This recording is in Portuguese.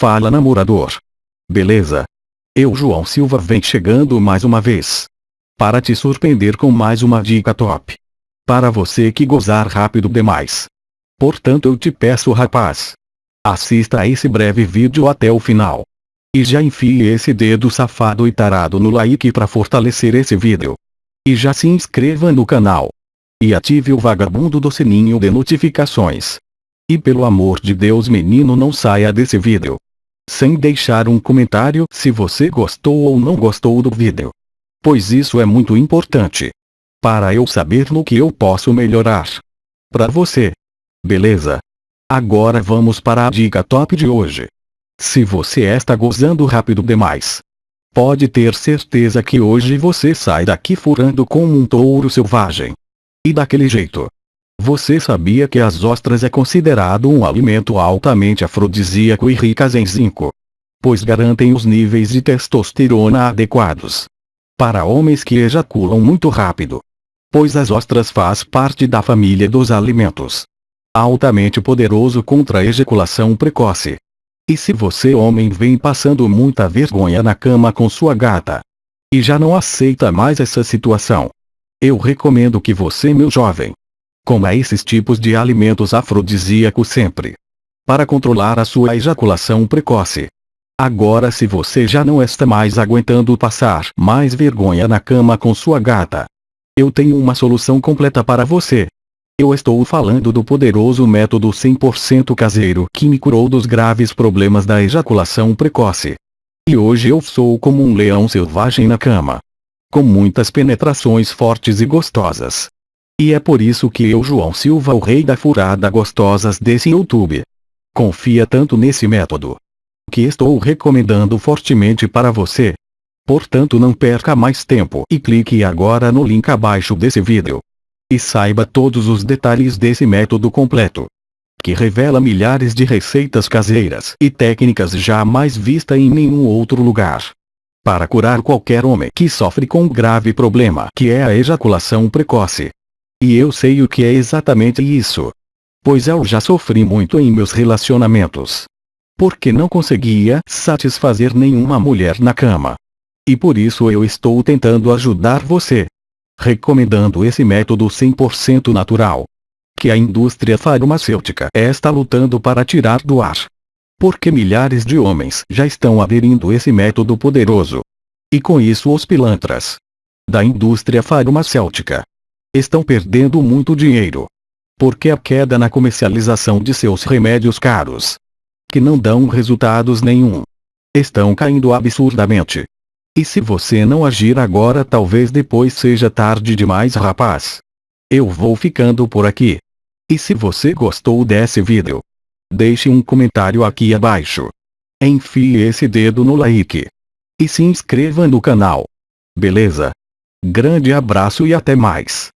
Fala namorador. Beleza? Eu João Silva vem chegando mais uma vez. Para te surpreender com mais uma dica top. Para você que gozar rápido demais. Portanto eu te peço rapaz. Assista a esse breve vídeo até o final. E já enfie esse dedo safado e tarado no like para fortalecer esse vídeo. E já se inscreva no canal. E ative o vagabundo do sininho de notificações. E pelo amor de Deus menino não saia desse vídeo. Sem deixar um comentário se você gostou ou não gostou do vídeo. Pois isso é muito importante. Para eu saber no que eu posso melhorar. Para você. Beleza? Agora vamos para a dica top de hoje. Se você está gozando rápido demais. Pode ter certeza que hoje você sai daqui furando como um touro selvagem. E daquele jeito. Você sabia que as ostras é considerado um alimento altamente afrodisíaco e ricas em zinco? Pois garantem os níveis de testosterona adequados. Para homens que ejaculam muito rápido. Pois as ostras faz parte da família dos alimentos. Altamente poderoso contra a ejaculação precoce. E se você homem vem passando muita vergonha na cama com sua gata. E já não aceita mais essa situação. Eu recomendo que você meu jovem, Coma esses tipos de alimentos afrodisíacos sempre. Para controlar a sua ejaculação precoce. Agora se você já não está mais aguentando passar mais vergonha na cama com sua gata. Eu tenho uma solução completa para você. Eu estou falando do poderoso método 100% caseiro que me curou dos graves problemas da ejaculação precoce. E hoje eu sou como um leão selvagem na cama. Com muitas penetrações fortes e gostosas. E é por isso que eu João Silva o rei da furada gostosas desse YouTube. Confia tanto nesse método. Que estou recomendando fortemente para você. Portanto não perca mais tempo e clique agora no link abaixo desse vídeo. E saiba todos os detalhes desse método completo. Que revela milhares de receitas caseiras e técnicas jamais vistas em nenhum outro lugar. Para curar qualquer homem que sofre com um grave problema que é a ejaculação precoce. E eu sei o que é exatamente isso. Pois eu já sofri muito em meus relacionamentos. Porque não conseguia satisfazer nenhuma mulher na cama. E por isso eu estou tentando ajudar você. Recomendando esse método 100% natural. Que a indústria farmacêutica está lutando para tirar do ar. Porque milhares de homens já estão aderindo esse método poderoso. E com isso os pilantras da indústria farmacêutica estão perdendo muito dinheiro. Porque a queda na comercialização de seus remédios caros, que não dão resultados nenhum, estão caindo absurdamente. E se você não agir agora talvez depois seja tarde demais rapaz. Eu vou ficando por aqui. E se você gostou desse vídeo, deixe um comentário aqui abaixo. Enfie esse dedo no like. E se inscreva no canal. Beleza? Grande abraço e até mais.